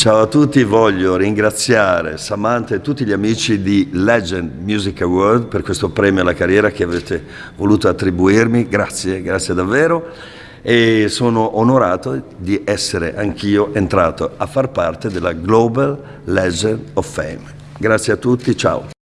Ciao a tutti, voglio ringraziare Samantha e tutti gli amici di Legend Music Award per questo premio alla carriera che avete voluto attribuirmi, grazie, grazie davvero e sono onorato di essere anch'io entrato a far parte della Global Legend of Fame. Grazie a tutti, ciao.